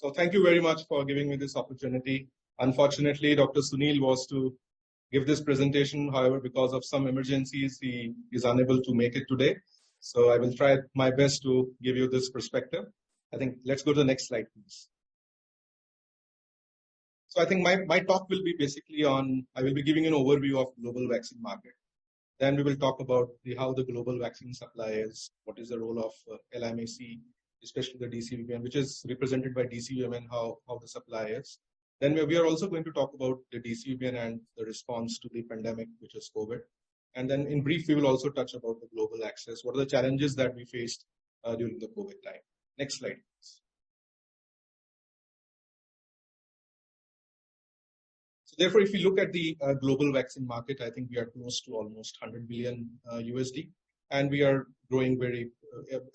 So thank you very much for giving me this opportunity. Unfortunately, Dr. Sunil was to give this presentation. However, because of some emergencies, he is unable to make it today. So I will try my best to give you this perspective. I think let's go to the next slide, please. So I think my, my talk will be basically on, I will be giving an overview of global vaccine market. Then we will talk about the, how the global vaccine supply is, what is the role of uh, LMIC, especially the DCVMN, which is represented by DCVMN, how, how the supply is. Then we are also going to talk about the DCVMN and the response to the pandemic, which is COVID. And then in brief, we will also touch about the global access. What are the challenges that we faced uh, during the COVID time? Next slide, please. So therefore, if you look at the uh, global vaccine market, I think we are close to almost 100 billion uh, USD, and we are growing very,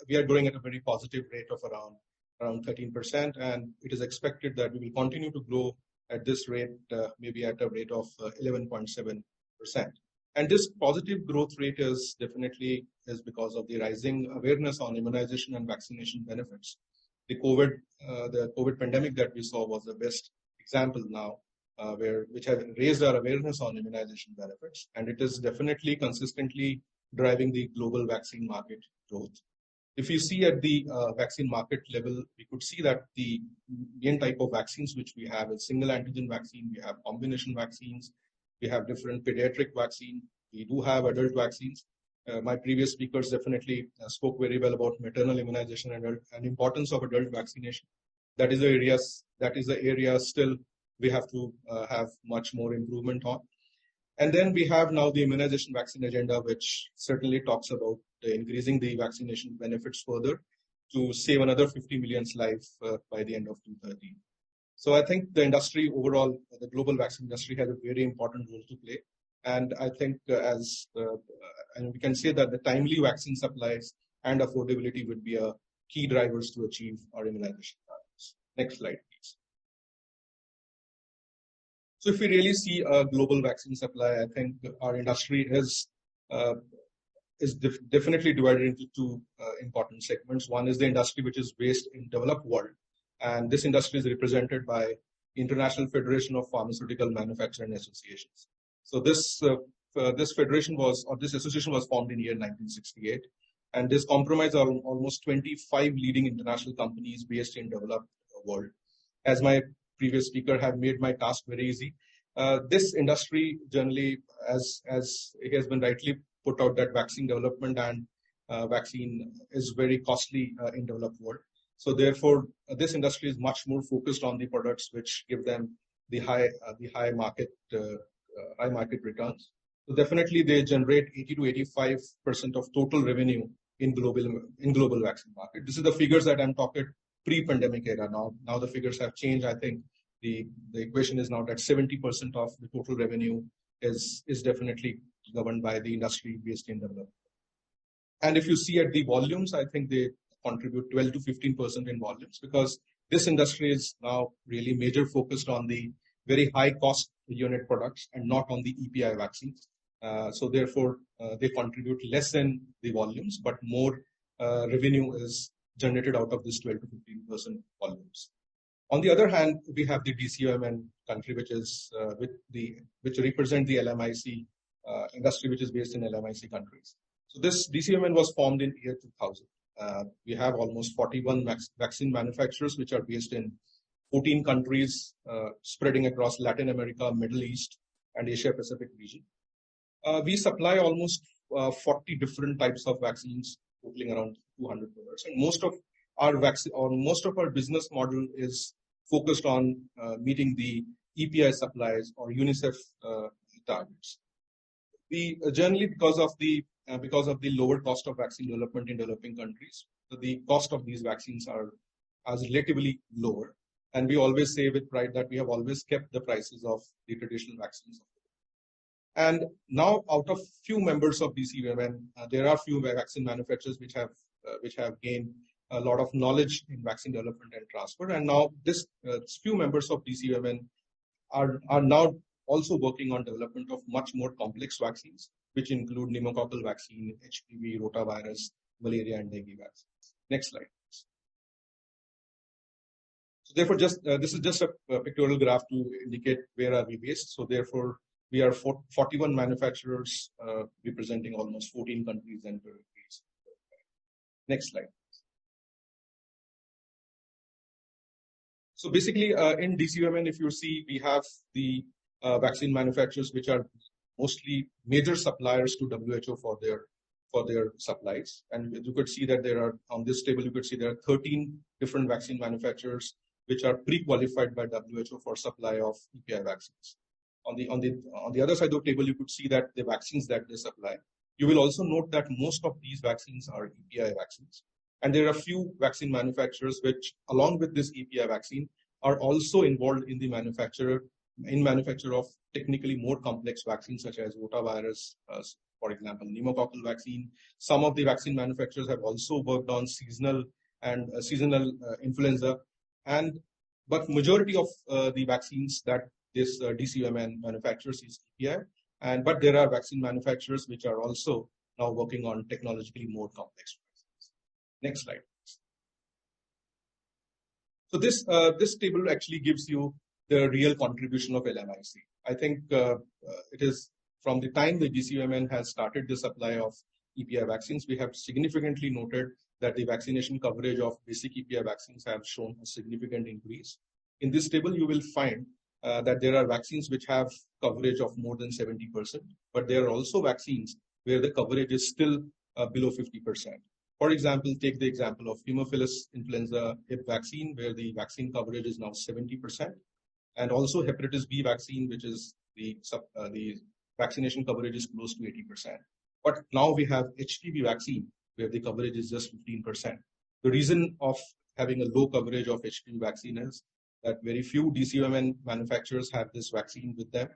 we are growing at a very positive rate of around around 13%, and it is expected that we will continue to grow at this rate, uh, maybe at a rate of 11.7%. Uh, and this positive growth rate is definitely is because of the rising awareness on immunization and vaccination benefits. The COVID, uh, the COVID pandemic that we saw was the best example now, uh, where which has raised our awareness on immunization benefits, and it is definitely consistently driving the global vaccine market growth. If you see at the uh, vaccine market level, we could see that the main type of vaccines which we have is single antigen vaccine, we have combination vaccines, we have different pediatric vaccine, we do have adult vaccines. Uh, my previous speakers definitely uh, spoke very well about maternal immunization and, and importance of adult vaccination. That is the areas that is the area still we have to uh, have much more improvement on. And then we have now the immunization vaccine agenda, which certainly talks about increasing the vaccination benefits further to save another 50 million's life uh, by the end of 2030. So I think the industry overall, the global vaccine industry has a very important role to play. And I think uh, as, uh, and we can say that the timely vaccine supplies and affordability would be a key drivers to achieve our immunization targets. Next slide, please. So if we really see a global vaccine supply, I think our industry is uh, is def definitely divided into two uh, important segments. One is the industry which is based in developed world, and this industry is represented by International Federation of Pharmaceutical Manufacturing Associations. So this uh, uh, this federation was, or this association was formed in year 1968, and this compromises almost 25 leading international companies based in developed world. As my previous speaker have made my task very easy. Uh, this industry generally, as as it has been rightly put out that vaccine development and uh, vaccine is very costly uh, in developed world. So therefore, uh, this industry is much more focused on the products which give them the high uh, the high market uh, uh, high market returns. So definitely, they generate 80 to 85 percent of total revenue in global in global vaccine market. This is the figures that I'm talking pre-pandemic era. Now, now the figures have changed. I think the the equation is now that 70 percent of the total revenue is is definitely governed by the industry based in development. And if you see at the volumes, I think they contribute 12 to 15% in volumes because this industry is now really major focused on the very high cost unit products and not on the EPI vaccines. Uh, so therefore, uh, they contribute less than the volumes, but more uh, revenue is generated out of this 12 to 15% volumes. On the other hand, we have the DCVMN country, which is uh, with the which represent the LMIC uh, industry which is based in LMIC countries. So this DCMN was formed in year 2000. Uh, we have almost 41 vaccine manufacturers which are based in 14 countries uh, spreading across Latin America, Middle East, and Asia Pacific region. Uh, we supply almost uh, 40 different types of vaccines, totaling around 200 products. And most of our vaccine or most of our business model is focused on uh, meeting the EPI supplies or UNICEF targets we uh, generally because of the uh, because of the lower cost of vaccine development in developing countries, the cost of these vaccines are as relatively lower. And we always say with pride that we have always kept the prices of the traditional vaccines. And now, out of few members of DCVMN, uh, there are few vaccine manufacturers which have uh, which have gained a lot of knowledge in vaccine development and transfer. And now, this uh, few members of DCVMN are are now also working on development of much more complex vaccines, which include pneumococcal vaccine, HPV, rotavirus, malaria, and dengue vaccines. Next slide. So therefore, just uh, this is just a, a, pictorial graph to indicate where are we based. So therefore, we are for, 41 manufacturers uh, representing almost 14 countries and territories. Next slide. So basically, uh, in DCVMN, if you see, we have the Uh, vaccine manufacturers, which are mostly major suppliers to WHO for their for their supplies. And you could see that there are on this table, you could see there are 13 different vaccine manufacturers which are pre-qualified by WHO for supply of EPI vaccines. On the on the on the other side of the table, you could see that the vaccines that they supply. You will also note that most of these vaccines are EPI vaccines. And there are a few vaccine manufacturers which, along with this EPI vaccine, are also involved in the manufacturer in manufacture of technically more complex vaccines such as rotavirus, uh, for example, pneumococcal vaccine. Some of the vaccine manufacturers have also worked on seasonal and uh, seasonal uh, influenza. And but majority of uh, the vaccines that this uh, DCVMN manufactures is EPI. And but there are vaccine manufacturers which are also now working on technologically more complex vaccines. Next slide. So this uh, this table actually gives you the real contribution of LMIC. I think uh, it is from the time the DCVMN has started the supply of EPI vaccines, we have significantly noted that the vaccination coverage of basic EPI vaccines have shown a significant increase. In this table, you will find uh, that there are vaccines which have coverage of more than 70%, but there are also vaccines where the coverage is still uh, below 50%. For example, take the example of Haemophilus influenza hib vaccine, where the vaccine coverage is now 70%, and also hepatitis B vaccine, which is the, uh, the vaccination coverage is close to 80%. But now we have HPV vaccine, where the coverage is just 15%. The reason of having a low coverage of HPV vaccine is that very few DCVMN manufacturers have this vaccine with them.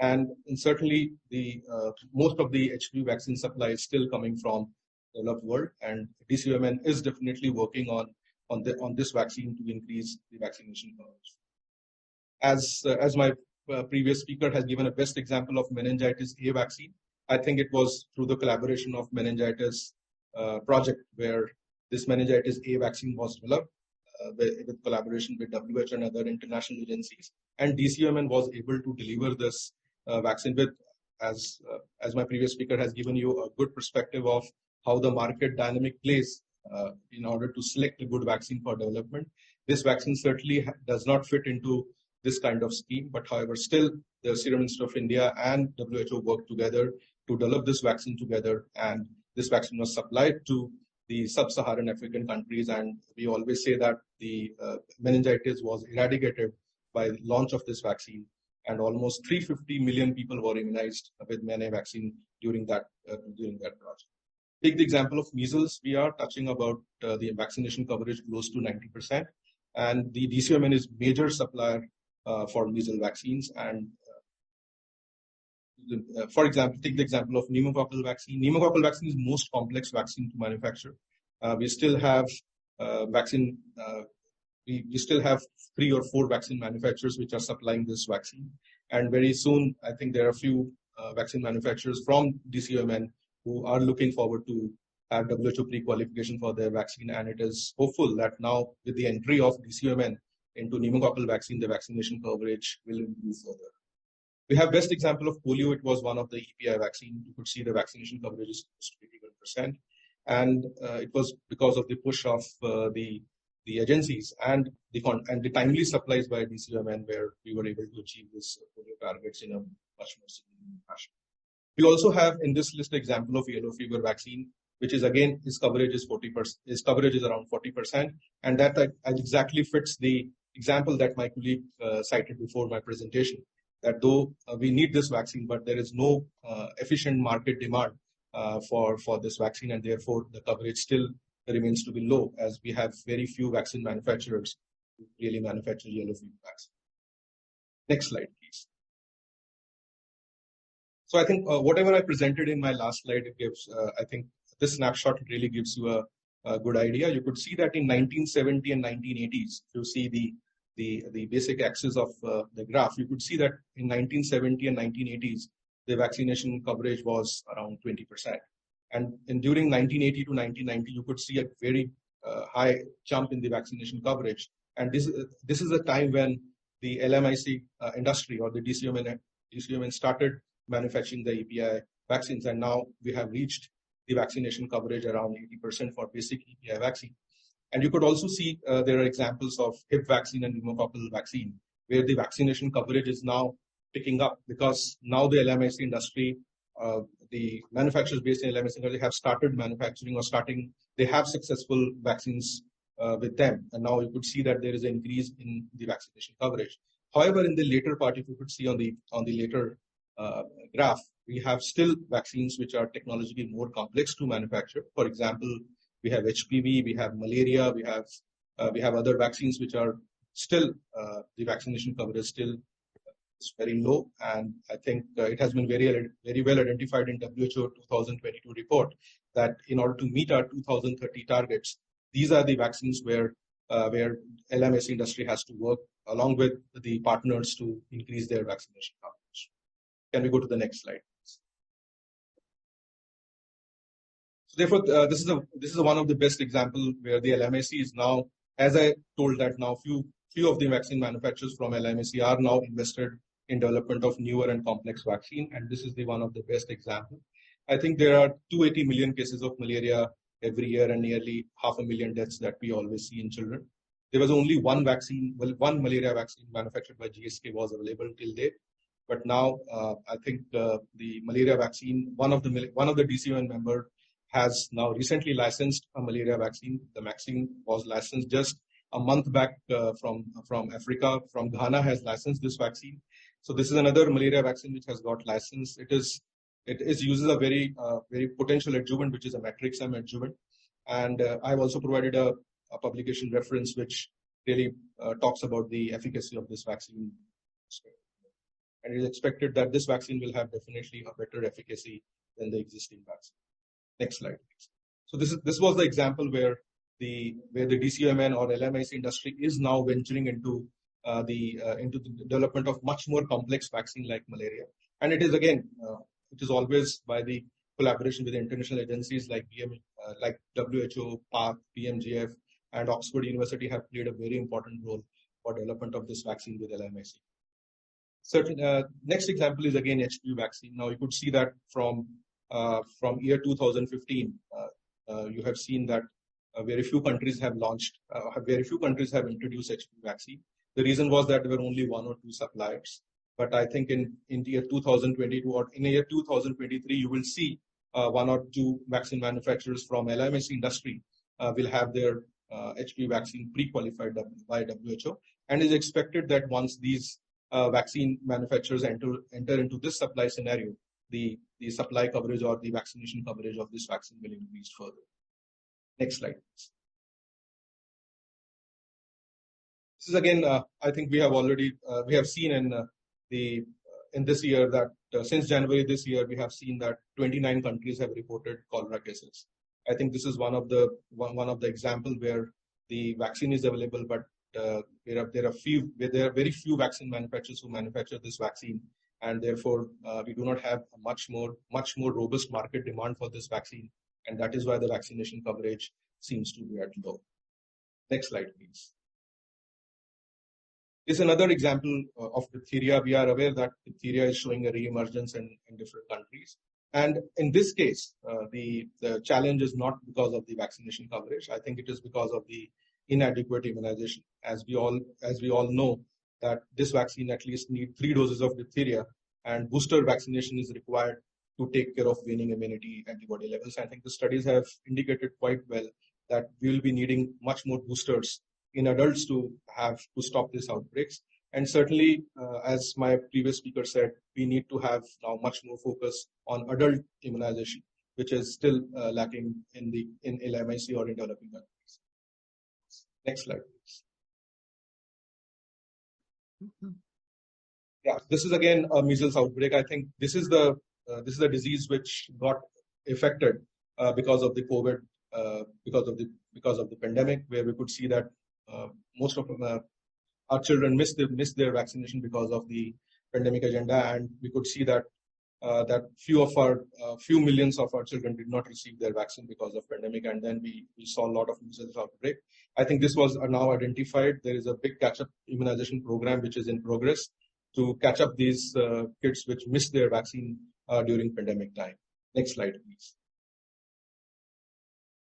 And, and certainly the uh, most of the HPV vaccine supply is still coming from the developed world, and DCVMN is definitely working on on the on this vaccine to increase the vaccination coverage. As as my uh, previous speaker has given a best example of meningitis A vaccine, I think it was through the collaboration of meningitis uh, project where this meningitis A vaccine was developed uh, with, with, collaboration with WHO and other international agencies, and DCMN was able to deliver this vaccine with as uh, as my previous speaker has given you a good perspective of how the market dynamic plays uh, in order to select a good vaccine for development. This vaccine certainly does not fit into this kind of scheme, but however, still the Serum Institute of India and WHO worked together to develop this vaccine together, and this vaccine was supplied to the sub-Saharan African countries, and we always say that the uh, meningitis was eradicated by launch of this vaccine, and almost 350 million people were immunized with MENA vaccine during that uh, during that project. Take the example of measles, we are touching about uh, the vaccination coverage close to 90%. And the DCMN is major supplier for measles vaccines. And uh, uh, for example, take the example of pneumococcal vaccine. Pneumococcal vaccine is most complex vaccine to manufacture. Uh, we still have uh, vaccine, we, we still have three or four vaccine manufacturers which are supplying this vaccine. And very soon, I think there are a few vaccine manufacturers from DCVMN who are looking forward to have WHO pre-qualification for their vaccine. And it is hopeful that now with the entry of DCVMN into pneumococcal vaccine, the vaccination coverage will improve further. We have best example of polio. It was one of the EPI vaccine. You could see the vaccination coverage is close to 81%. And uh, it was because of the push of uh, the the agencies and the and the timely supplies by DCVMN where we were able to achieve this polio targets in a much more significant fashion. We also have in this list example of yellow fever vaccine, which is again its coverage is 40%, its coverage is around 40%, and that exactly fits the example that my colleague uh, cited before my presentation. That though uh, we need this vaccine, but there is no uh, efficient market demand uh, for for this vaccine, and therefore the coverage still remains to be low, as we have very few vaccine manufacturers who really manufacture yellow fever vaccine. Next slide, please. So I think uh, whatever I presented in my last slide, it gives, uh, I think this snapshot really gives you a, a, good idea. You could see that in 1970 and 1980s, you see the, the, the basic axis of uh, the graph, you could see that in 1970 and 1980s, the vaccination coverage was around 20%. And, and during 1980 to 1990, you could see a very uh, high jump in the vaccination coverage. And this, this is a time when the LMIC uh, industry or the DCVMN, DCVMN started manufacturing the EPI vaccines. And now we have reached the vaccination coverage around 80% for basic EPI vaccine. And you could also see uh, there are examples of Hib vaccine and pneumococcal vaccine, where the vaccination coverage is now picking up because now the LMIC industry, uh, the manufacturers based in LMIC industry have started manufacturing or starting, they have successful vaccines uh, with them. And now you could see that there is an increase in the vaccination coverage. However, in the later part, if you could see on the on the later uh, graph, we have still vaccines which are technologically more complex to manufacture. For example, we have HPV, we have malaria, we have uh, we have other vaccines which are still uh, the vaccination coverage still is very low, and I think uh, it has been very very well identified in WHO 2022 report that in order to meet our 2030 targets, these are the vaccines where uh, where LMS industry has to work along with the partners to increase their vaccination coverage. Can we go to the next slide? Therefore, uh, this is a this is one of the best example where the LMIC is now, as I told that now few few of the vaccine manufacturers from LMIC are now invested in development of newer and complex vaccine, and this is the one of the best example. I think there are 280 million cases of malaria every year and nearly half a million deaths that we always see in children. There was only one vaccine, well, one malaria vaccine manufactured by GSK was available till date. But now, uh, I think uh, the malaria vaccine, one of the one of the DCVMN member has now recently licensed a malaria vaccine. The vaccine was licensed just a month back uh, from from Africa. From Ghana has licensed this vaccine. So this is another malaria vaccine which has got licensed. It is it is uses a very uh, very potential adjuvant, which is a matrix-M adjuvant. And uh, I've also provided a, a, publication reference which really uh, talks about the efficacy of this vaccine. And it is expected that this vaccine will have definitely a better efficacy than the existing vaccine. Next slide, please. So this is this was the example where the where the DCVMN or LMIC industry is now venturing into uh, the uh, into the development of much more complex vaccine like malaria. And it is again uh, it is always by the collaboration with international agencies like BM, uh, like WHO, PARC, BMGF, and Oxford University have played a very important role for development of this vaccine with LMIC. Certain, uh, next example is again HPV vaccine. Now you could see that from from year 2015, uh, uh, you have seen that very few countries have launched, very few countries have introduced HPV vaccine. The reason was that there were only one or two suppliers. But I think in, in year 2022 or in year 2023, you will see uh, one or two vaccine manufacturers from LMS industry uh, will have their uh, HPV vaccine pre-qualified by WHO. And is expected that once these uh, vaccine manufacturers enter, enter into this supply scenario, the, the supply coverage or the vaccination coverage of this vaccine will increase further. Next slide, please. This is again, uh, I think we have already, uh, we have seen in the in this year that uh, since January this year, we have seen that 29 countries have reported cholera cases. I think this is one of the one, one of the example where the vaccine is available, but uh, there are there are few there are very few vaccine manufacturers who manufacture this vaccine, and therefore uh, we do not have a much more much more robust market demand for this vaccine, and that is why the vaccination coverage seems to be at low. Next slide, please This is another example uh, of diphtheria. We are aware that diphtheria is showing a re-emergence in, in different countries. And in this case, uh, the, the challenge is not because of the vaccination coverage. I think it is because of the inadequate immunization. As we all, as we all know, that this vaccine at least need three doses of diphtheria and booster vaccination is required to take care of waning immunity antibody levels. I think the studies have indicated quite well that we will be needing much more boosters in adults to have to stop these outbreaks. And certainly, uh, as my previous speaker said, we need to have now much more focus on adult immunization, which is still uh, lacking in the in LMIC or in developing countries. Next slide. Yeah, this is again a measles outbreak. I think this is the uh, this is a disease which got affected uh, because of the COVID, uh, because of the because of the pandemic, where we could see that uh, most of uh, our children missed, the, missed their vaccination because of the pandemic agenda. And we could see that that few of our uh, few millions of our children did not receive their vaccine because of pandemic, and then we, we saw a lot of measles outbreak. I think this was now identified. There is a big catch-up immunization program which is in progress to catch up these uh, kids which missed their vaccine uh, during pandemic time. Next slide, please.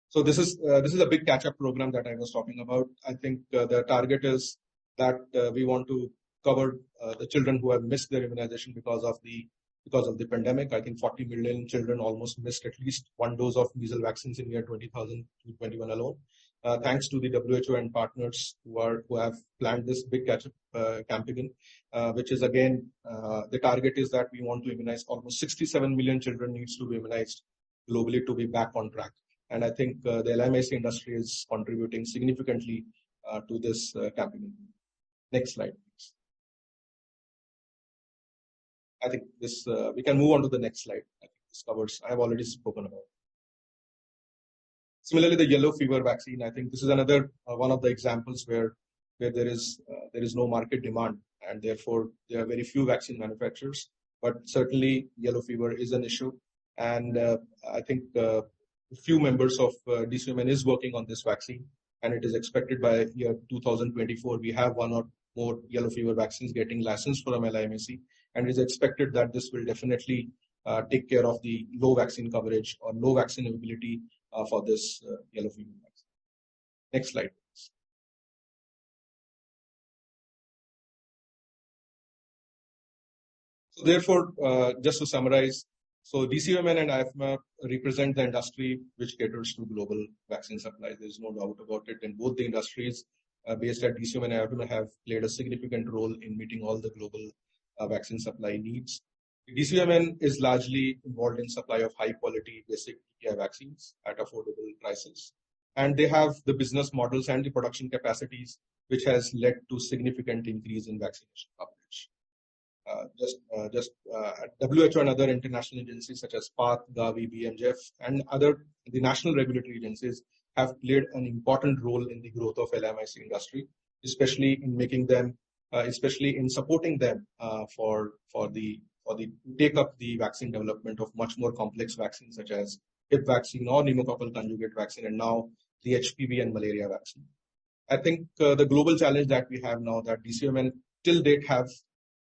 So this is uh, this is a big catch-up program that I was talking about. I think uh, the target is that uh, we want to cover uh, the children who have missed their immunization because of the because of the pandemic. I think 40 million children almost missed at least one dose of measles vaccines in year 2021 alone. Uh, thanks to the WHO and partners who are who have planned this big catch-up uh, campaign, uh, which is again the target is that we want to immunize almost 67 million children needs to be immunized globally to be back on track. And I think uh, the LMIC industry is contributing significantly uh, to this uh, campaign. Next slide, please. I think this we can move on to the next slide. I think this covers. I have already spoken about. Similarly, the yellow fever vaccine. I think this is another one of the examples where where there is uh, there is no market demand and therefore there are very few vaccine manufacturers but certainly yellow fever is an issue and uh, i think uh, few members of uh, DCMN is working on this vaccine, and it is expected by year 2024 we have one or more yellow fever vaccines getting licensed from LIMSC, and it is expected that this will definitely uh, take care of the low vaccine coverage or low vaccine availability uh, for this uh, yellow fever vaccine. Next slide. Please. So therefore, just to summarize, so DCMN and IFMA represent the industry which caters to global vaccine supply. There's no doubt about it. And both the industries uh, based at DCMN and IFMA have played a significant role in meeting all the global vaccine supply needs. DCMN is largely involved in supply of high quality basic TKI vaccines at affordable prices. And they have the business models and the production capacities, which has led to significant increase in vaccination coverage. Uh, just uh, just uh, WHO and other international agencies such as PATH, Gavi, BMGF, and other the national regulatory agencies have played an important role in the growth of LMIC industry, especially in making them, uh, especially in supporting them uh, for for the for the take up the vaccine development of much more complex vaccines such as Hib vaccine or pneumococcal conjugate vaccine, and now the HPV and malaria vaccine. I think uh, the global challenge that we have now that DCMN till date have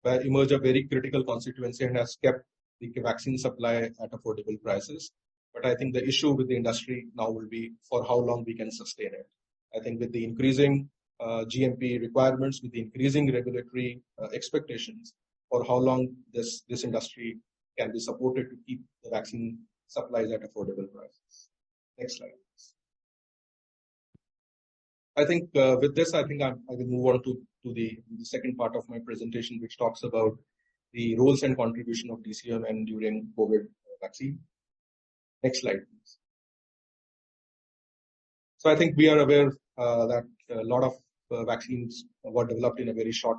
where emerge a very critical constituency and has kept the vaccine supply at affordable prices. But I think the issue with the industry now will be for how long we can sustain it. I think with the increasing uh, GMP requirements, with the increasing regulatory uh, expectations, for how long this, this industry can be supported to keep the vaccine supplies at affordable prices. Next slide. I think uh, with this, I think I'm, i will move on to, to the, the, second part of my presentation, which talks about the roles and contribution of DCMN during COVID vaccine. Next slide, please. So I think we are aware uh, that a lot of uh, vaccines were developed in a very short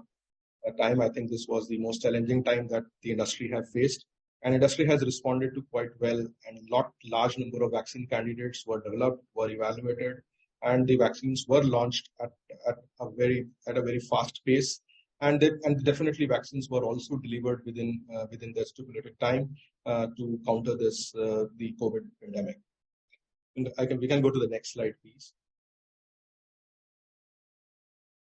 uh, time. I think this was the most challenging time that the industry have faced. And industry has responded to quite well and a lot large number of vaccine candidates were developed, were evaluated, and the vaccines were launched at, at a very at a very fast pace and they, and definitely vaccines were also delivered within uh, within the stipulated time uh, to counter this uh, the covid pandemic and i can we can go to the next slide please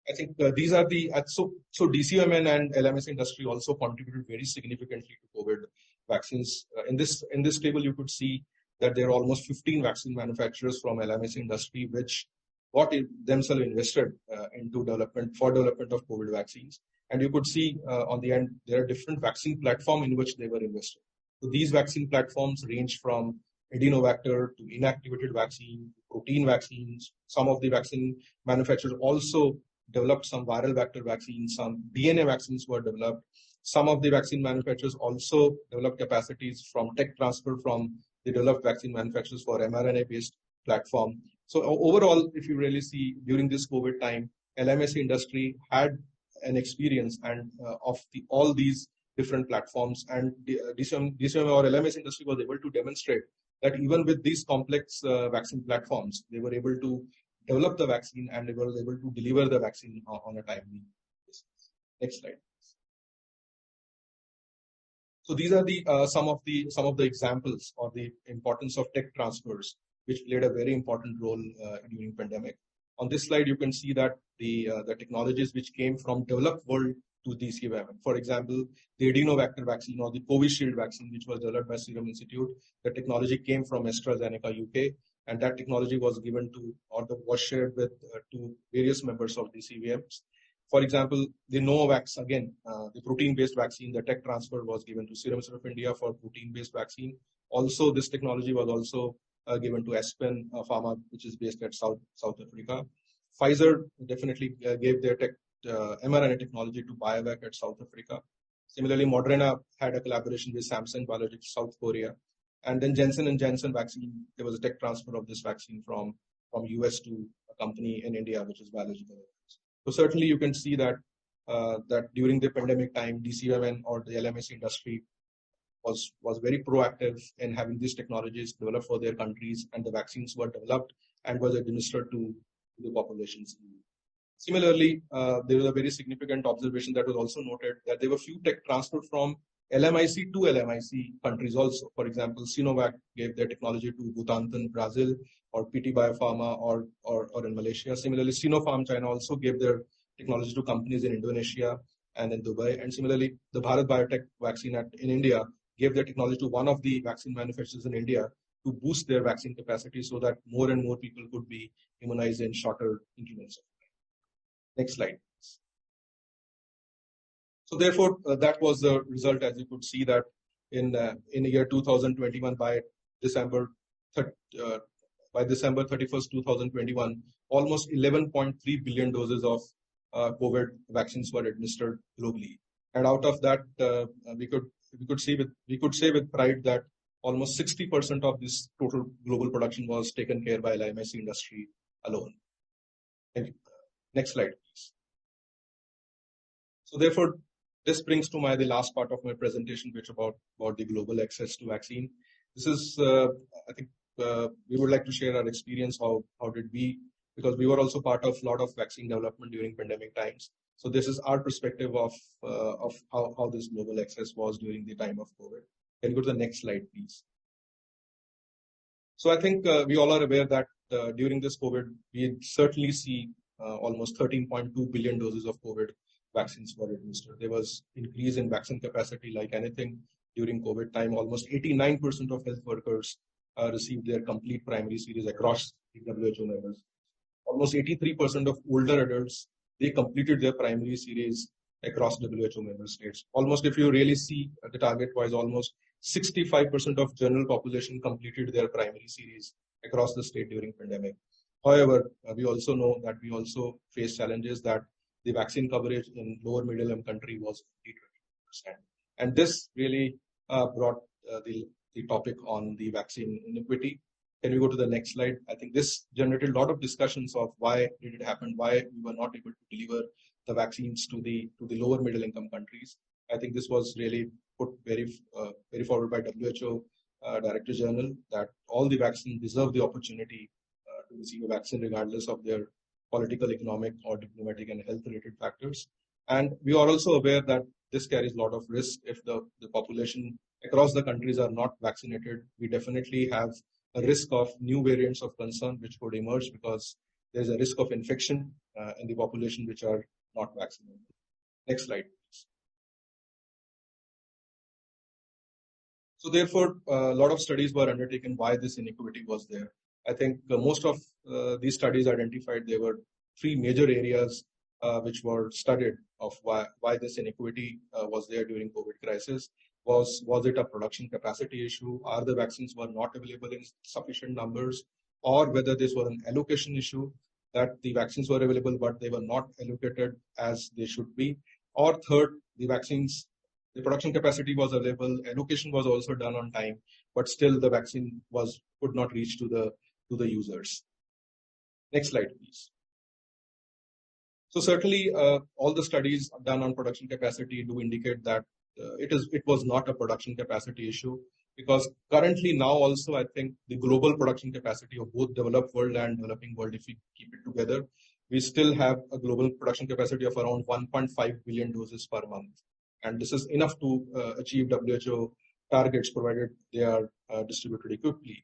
I think uh, these are the uh, so so DCMN and LMS industry also contributed very significantly to COVID vaccines. Uh, in this in this table, you could see that there are almost 15 vaccine manufacturers from LMS industry which what themselves invested uh, into development for development of COVID vaccines. And you could see uh, on the end, there are different vaccine platform in which they were invested. So these vaccine platforms range from adenovector to inactivated vaccine, protein vaccines. Some of the vaccine manufacturers also developed some viral vector vaccines, some DNA vaccines were developed. Some of the vaccine manufacturers also developed capacities from tech transfer from the developed vaccine manufacturers for mRNA-based platform. So overall, if you really see during this COVID time, LMS industry had an experience and uh, of the, all these different platforms and DCM, DCM or LMS industry was able to demonstrate that even with these complex uh, vaccine platforms, they were able to develop the vaccine and they were able to deliver the vaccine on, a timely basis. Next slide. So these are the uh, some of the some of the examples of the importance of tech transfers, which played a very important role uh, during pandemic. On this slide, you can see that the uh, the technologies which came from developed world to the CVM. For example, the adenovector vaccine or the Covishield vaccine, which was developed by Serum Institute, the technology came from AstraZeneca UK, and that technology was given to or was shared with uh, to various members of the CVMs. For example, the Novavax, again, uh, the protein-based vaccine, the tech transfer was given to Serum Institute of India for protein-based vaccine. Also, this technology was also uh, given to Aspen uh, Pharma, which is based at South, South Africa. Pfizer definitely uh, gave their tech, uh, mRNA technology to BioVac at South Africa. Similarly, Moderna had a collaboration with Samsung Biologics, South Korea. And then Johnson and Johnson vaccine, there was a tech transfer of this vaccine from, from US to a company in India, which is Biological. So certainly you can see that uh, that during the pandemic time, DCMN or the LMS industry was was very proactive in having these technologies developed for their countries, and the vaccines were developed and was administered to the populations. Similarly, uh, there was a very significant observation that was also noted that there were few tech transferred from LMIC to LMIC countries also. For example, Sinovac gave their technology to Butantan, Brazil, or PT Bio Farma, or, or, or in Malaysia. Similarly, Sinopharm China also gave their technology to companies in Indonesia and in Dubai. And similarly, the Bharat Biotech vaccine in India gave their technology to one of the vaccine manufacturers in India to boost their vaccine capacity so that more and more people could be immunized in shorter intervals. Next slide. So therefore, uh, that was the result, as you could see that in uh, in the year 2021 by December uh, by December 31st, 2021, almost 11.3 billion doses of uh, COVID vaccines were administered globally. And out of that, uh, we could we could see with we could say with pride that almost 60% of this total global production was taken care by LMIC industry alone. Next slide, please. So therefore, this brings to my the last part of my presentation, which about about the global access to vaccine. This is, uh, I think, uh, we would like to share our experience. How how did we? Because we were also part of a lot of vaccine development during pandemic times. So this is our perspective of uh, of how how this global access was during the time of COVID. Can you go to the next slide, please? So I think uh, we all are aware that uh, during this COVID, we certainly see almost 13.2 billion doses of COVID vaccines were administered. There was increase in vaccine capacity like anything during COVID time. Almost 89% of health workers uh, received their complete primary series across the WHO members. Almost 83% of older adults, they completed their primary series across WHO member states. Almost if you really see the target wise, almost 65% of general population completed their primary series across the state during pandemic. However, uh, we also know that we also face challenges that the vaccine coverage in lower middle income country was 20%. And this really uh, brought uh, the, the topic on the vaccine inequity. Can we go to the next slide? I think this generated a lot of discussions of why did it happen, why we were not able to deliver the vaccines to the to the lower middle income countries. I think this was really put very uh, very forward by WHO uh, Director General that all the vaccines deserve the opportunity receive a vaccine regardless of their political, economic, or diplomatic and health-related factors. And we are also aware that this carries a lot of risk if the, the population across the countries are not vaccinated. We definitely have a risk of new variants of concern which could emerge because there's a risk of infection uh, in the population which are not vaccinated. Next slide, please. So therefore, a lot of studies were undertaken why this inequity was there. I think uh, most of uh, these studies identified there were three major areas uh, which were studied of why, why this inequity was there during COVID crisis. Was, was it a production capacity issue? Are the vaccines were not available in sufficient numbers? Or whether this was an allocation issue that the vaccines were available but they were not allocated as they should be. Or third, the vaccines, the production capacity was available, allocation was also done on time, but still the vaccine was could not reach to the to the users. Next slide, please. So certainly, uh, all the studies done on production capacity do indicate that uh, it is it was not a production capacity issue because currently now also I think the global production capacity of both developed world and developing world, if we keep it together, we still have a global production capacity of around 1.5 billion doses per month. and this is enough to uh, achieve WHO targets provided they are uh, distributed equitably.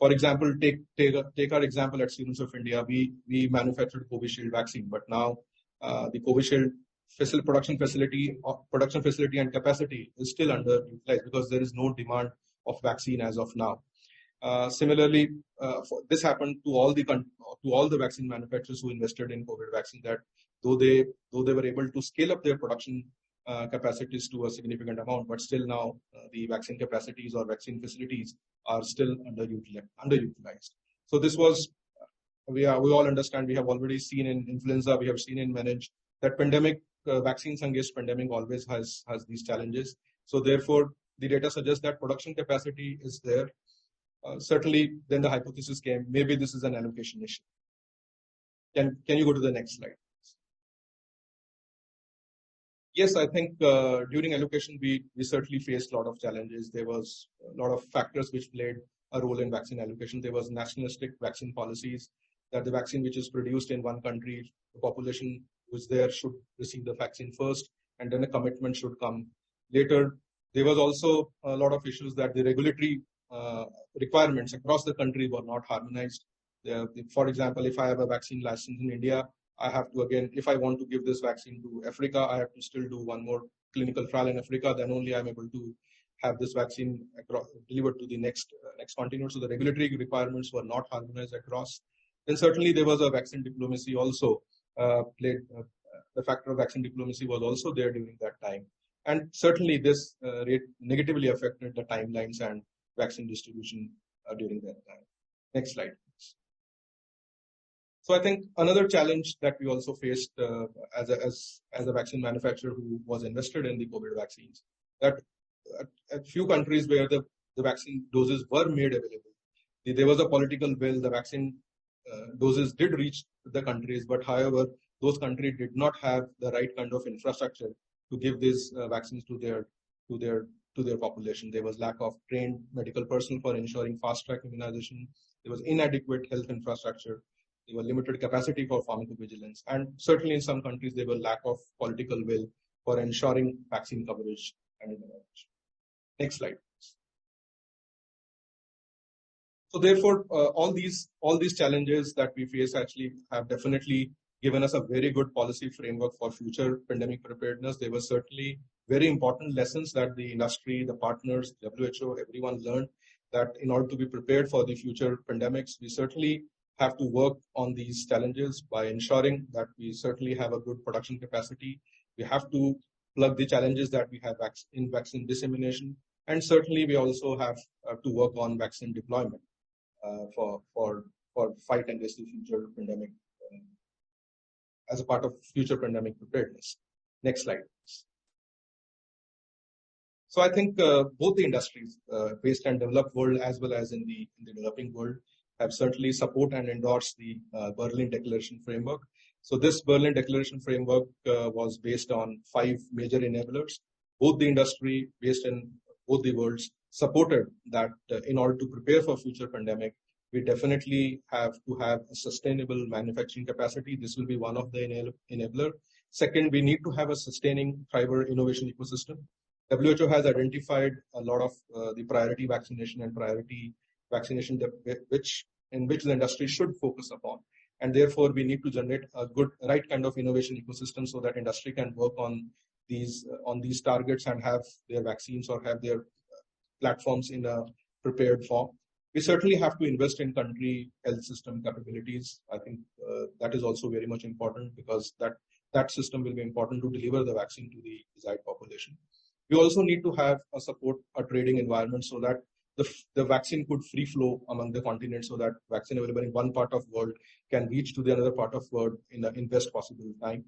For example, take, take, take our example at Serums of India, we, we manufactured Covishield vaccine, but now uh, the Covishield facility, production facility, uh, production facility and capacity is still underutilized because there is no demand of vaccine as of now. Uh, similarly, uh, this happened to all the to all the vaccine manufacturers who invested in COVID vaccine. That though they though they were able to scale up their production uh, capacities to a significant amount, but still now uh, the vaccine capacities or vaccine facilities are still underutilized. underutilized. So this was we are we all understand. We have already seen in influenza. We have seen in manage that pandemic uh, vaccines against pandemic always has has these challenges. So therefore, the data suggests that production capacity is there uh, certainly then the hypothesis came, maybe this is an allocation issue. Can, can you go to the next slide? Yes, I think uh, during allocation, we, we certainly faced a lot of challenges. There was a lot of factors which played a role in vaccine allocation. There was nationalistic vaccine policies that the vaccine which is produced in one country, the population who's there should receive the vaccine first, and then a commitment should come later. There was also a lot of issues that the regulatory uh, requirements across the country were not harmonized. for example, if I have a vaccine license in India, I have to again, if I want to give this vaccine to Africa, I have to still do one more clinical trial in Africa. Then only I'm able to have this vaccine across, delivered to the next uh, next continent. So the regulatory requirements were not harmonized across. Then certainly there was a vaccine diplomacy also uh, played. Uh, the factor of vaccine diplomacy was also there during that time, and certainly this uh, rate negatively affected the timelines and vaccine distribution uh, during that time. Next slide. So I think another challenge that we also faced uh, as, a, as, as a vaccine manufacturer who was invested in the COVID vaccines, that a few countries where the, the vaccine doses were made available, there was a political will, the vaccine uh, doses did reach the countries, but however, those countries did not have the right kind of infrastructure to give these uh, vaccines to their to their to their population. There was lack of trained medical personnel for ensuring fast-track immunization. There was inadequate health infrastructure. There was limited capacity for pharmacovigilance. And certainly in some countries, there was lack of political will for ensuring vaccine coverage and immunization. Next slide. So therefore, uh, all these all these challenges that we face actually have definitely given us a very good policy framework for future pandemic preparedness. There were certainly very important lessons that the industry, the partners, WHO, everyone learned that in order to be prepared for the future pandemics, we certainly have to work on these challenges by ensuring that we certainly have a good production capacity. We have to plug the challenges that we have in vaccine dissemination. And certainly we also have uh, to work on vaccine deployment uh, for, for, for fight against the future pandemic uh, as a part of future pandemic preparedness. Next slide. please. So I think uh, both the industries, uh, based and developed world as well as in the, in the developing world, have certainly support and endorsed the uh, Berlin Declaration framework. So this Berlin Declaration framework uh, was based on five major enablers. Both the industry, based in both the worlds, supported that uh, in order to prepare for future pandemic, we definitely have to have a sustainable manufacturing capacity. This will be one of the enabler. Second, we need to have a sustaining fiber innovation ecosystem. WHO has identified a lot of uh, the priority vaccination and priority vaccination which in which the industry should focus upon. And therefore, we need to generate a good, right kind of innovation ecosystem so that industry can work on these on these targets and have their vaccines or have their uh, platforms in a prepared form. We certainly have to invest in country health system capabilities. I think uh, that is also very much important because that that system will be important to deliver the vaccine to the desired population. We also need to have a support a trading environment so that the, the vaccine could free flow among the continents so that vaccine available in one part of world can reach to the another part of world in the in best possible time.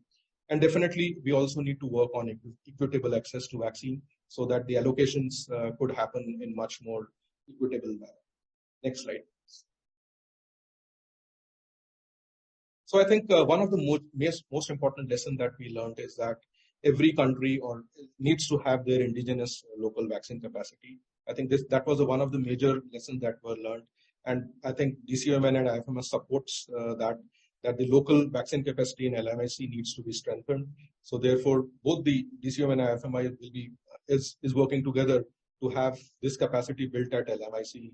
And definitely, we also need to work on equitable access to vaccine so that the allocations uh, could happen in much more equitable manner. Next slide. So I think uh, one of the most, most important lesson that we learned is that every country or needs to have their indigenous local vaccine capacity. I think this that was a, one of the major lessons that were learned, and I think DCOMN and IFMS supports uh, that that the local vaccine capacity in LMIC needs to be strengthened. So therefore, both the DCM and IFMI will be is is working together to have this capacity built at LMIC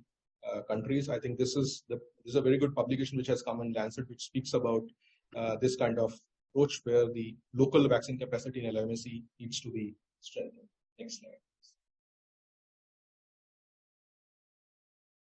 uh, countries. I think this is the this is a very good publication which has come in Lancet, which speaks about uh, this kind of approach where the local vaccine capacity in LMIC needs to be strengthened. Next slide.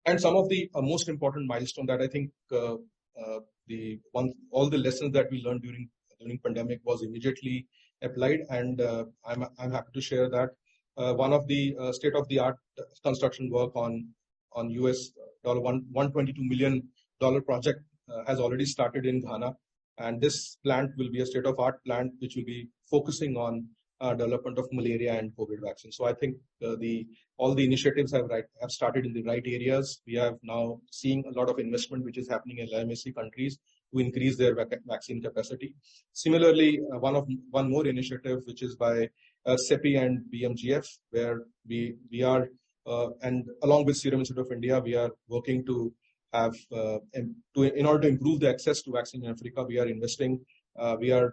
And some of the uh, most important milestone that I think uh, uh, the one all the lessons that we learned during during pandemic was immediately applied, and I'm I'm happy to share that one of the state of the art construction work on on US dollar one 122 million dollar project has already started in Ghana, and this plant will be a state of art plant which will be focusing on uh, development of malaria and COVID vaccine. So I think uh, the all the initiatives have right have started in the right areas. We have now seeing a lot of investment which is happening in LMIC countries to increase their vac vaccine capacity. Similarly, uh, one of one more initiative which is by uh, CEPI and BMGF, where we we are uh, and along with Serum Institute of India, we are working to have uh, to in order to improve the access to vaccine in Africa, we are investing. we are uh,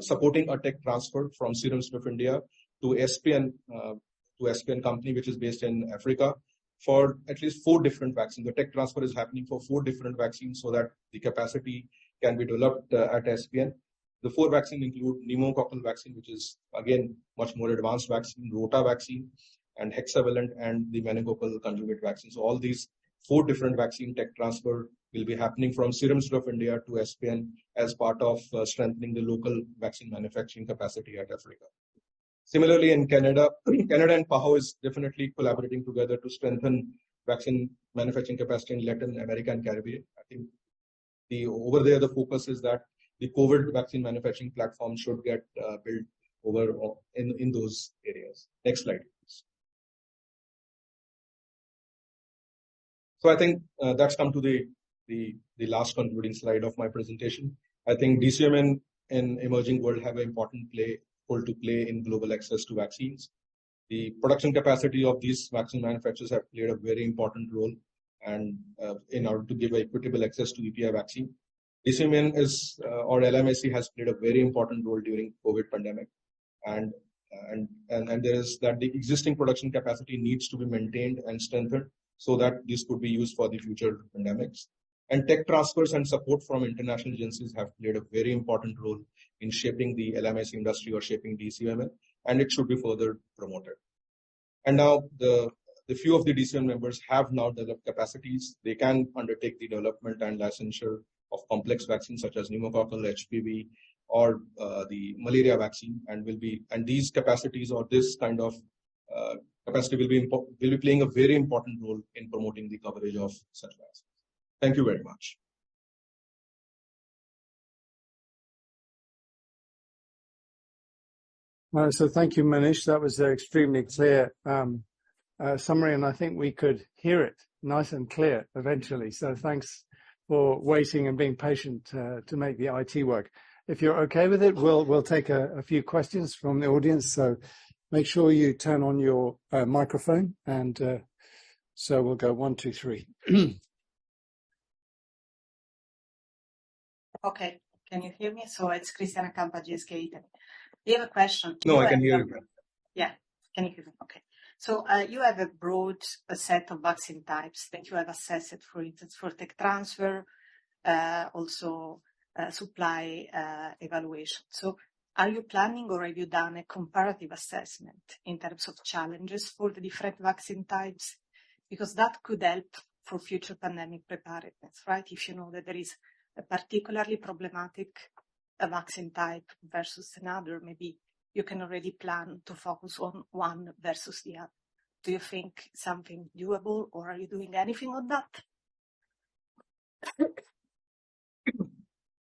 supporting a tech transfer from Serum of India to SPN, uh, to SPN company, which is based in Africa for at least four different vaccines. The tech transfer is happening for four different vaccines so that the capacity can be developed uh, at SPN. The four vaccines include pneumococcal vaccine, which is again much more advanced vaccine, rota vaccine, and hexavalent, and the meningococcal conjugate vaccine. So all these four different vaccine tech transfer will be happening from Serum Institute of India to SPN as part of uh, strengthening the local vaccine manufacturing capacity at Africa. Similarly, in Canada, Canada and PAHO is definitely collaborating together to strengthen vaccine manufacturing capacity in Latin America and Caribbean. I think the over there the focus is that the COVID vaccine manufacturing platform should get uh, built over uh, in in those areas. Next slide. So I think uh, that's come to the the, the last concluding slide of my presentation. I think DCM and, and emerging world have an important play role to play in global access to vaccines. The production capacity of these vaccine manufacturers have played a very important role and uh, in order to give equitable access to EPI vaccine. DCVMN is, uh, or LMIC has played a very important role during COVID pandemic. And, and, and, and there is that the existing production capacity needs to be maintained and strengthened so that this could be used for the future pandemics. And tech transfers and support from international agencies have played a very important role in shaping the LMIC industry or shaping DCVMN, and it should be further promoted. And now the, the few of the DCVMN members have now developed capacities. They can undertake the development and licensure of complex vaccines such as pneumococcal, HPV, or uh, the malaria vaccine, and will be and these capacities or this kind of capacity will be will be playing a very important role in promoting the coverage of such vaccines. Thank you very much. Uh, so thank you, Manish. That was an extremely clear um, uh, summary, and I think we could hear it nice and clear eventually. So thanks for waiting and being patient uh, to make the IT work. If you're okay with it, we'll we'll take a, a few questions from the audience. So make sure you turn on your uh, microphone, and uh, so we'll go one, two, three. Okay. Can you hear me? So it's Cristiana Campa, GSK Italy. You have a question. No, I can hear you. Yeah. Can you hear me? Okay. So uh, you have a broad a set of vaccine types that you have assessed, for instance, for tech transfer, uh, also uh, supply uh, evaluation. So are you planning or have you done a comparative assessment in terms of challenges for the different vaccine types? Because that could help for future pandemic preparedness, right? If you know that there is a particularly problematic uh, vaccine type versus another, maybe you can already plan to focus on one versus the other. Do you think something doable or are you doing anything on that?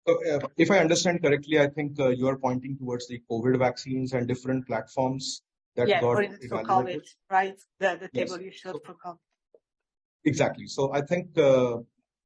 Uh, if I understand correctly, I think uh, you are pointing towards the COVID vaccines and different platforms that yeah, got for, for COVID, right? The, the table you showed for COVID. Exactly. So I think uh,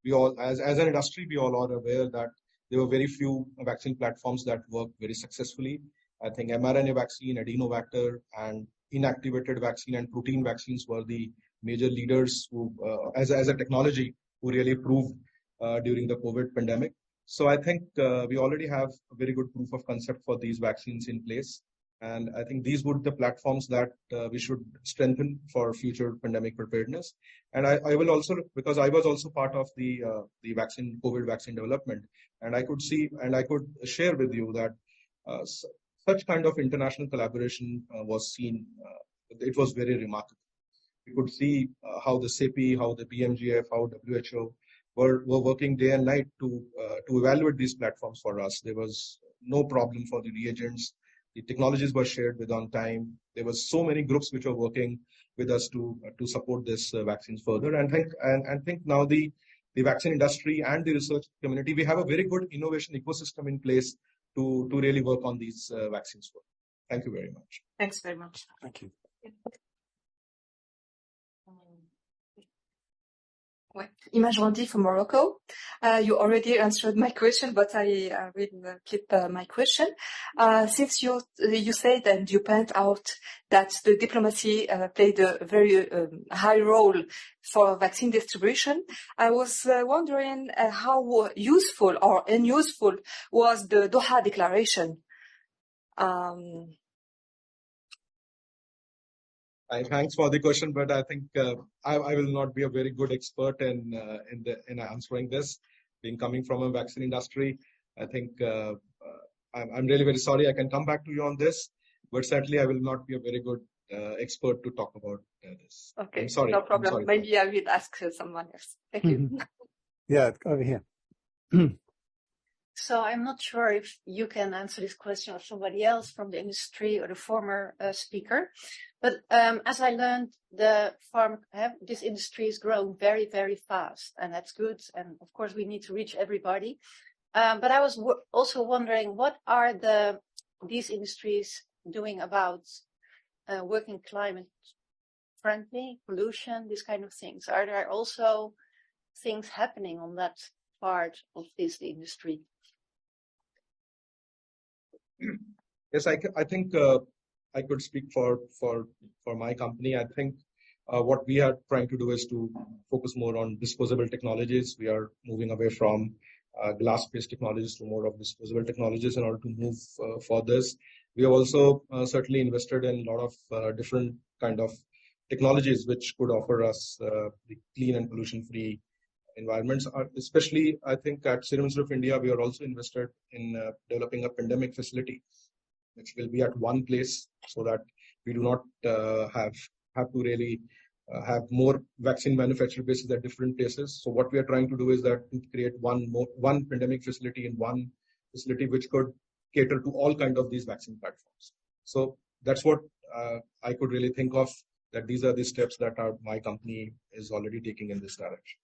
we all, as, as an industry, we all are aware that there were very few vaccine platforms that worked very successfully. I think mRNA vaccine, adenovector, and inactivated vaccine and protein vaccines were the major leaders who, uh, as, as a technology, who really proved uh, during the COVID pandemic. So I think uh, we already have a very good proof of concept for these vaccines in place. And I think these would be the platforms that uh, we should strengthen for future pandemic preparedness. And I, I will also, because I was also part of the uh, the vaccine, COVID vaccine development, and I could see and I could share with you that uh, such kind of international collaboration uh, was seen. Uh, it was very remarkable. We could see uh, how the CEPI, how the BMGF, how WHO were, were working day and night to to evaluate these platforms for us. There was no problem for the reagents the technologies were shared with on time. There were so many groups which were working with us to to support this uh, vaccines further. And think and, and think now the the vaccine industry and the research community, we have a very good innovation ecosystem in place to to really work on these uh, vaccines. Thank you very much. Thanks very much. Thank you. Image Randi from Morocco. Uh, you already answered my question, but I uh, will uh, keep uh, my question. Uh, since you you said and you point out that the diplomacy uh, played a very um, high role for vaccine distribution, I was wondering how useful or unuseful was the Doha Declaration. Um, I, thanks for the question, but I think uh, I, I, will not be a very good expert in uh, in, the, in answering this. Being coming from a vaccine industry, I think uh, uh I'm, I'm, really very sorry. I can come back to you on this, but certainly I will not be a very good uh, expert to talk about uh, this. Okay, I'm sorry. No problem. Sorry Maybe I will ask someone else. Thank you. Yeah, over here. So I'm not sure if you can answer this question or somebody else from the industry or the former uh, speaker. But um, as I learned, the farm have, this industry is growing very, very fast, and that's good. And of course, we need to reach everybody. Um, but I was also wondering, what are the these industries doing about uh, working climate friendly, pollution, these kind of things? Are there also things happening on that part of this industry? Yes, I, I think uh, I could speak for for for my company. I think uh, what we are trying to do is to focus more on disposable technologies. We are moving away from uh, glass-based technologies to more of disposable technologies in order to move uh, for this. We have also uh, certainly invested in a lot of uh, different kind of technologies which could offer us clean and pollution-free environments. Are especially, I think at Serum Institute of India, we are also invested in developing a pandemic facility which will be at one place so that we do not uh, have have to really uh, have more vaccine manufacturing bases at different places. So what we are trying to do is that to create one more, one pandemic facility in one facility which could cater to all kind of these vaccine platforms. So that's what uh, I could really think of that these are the steps that our, my company is already taking in this direction.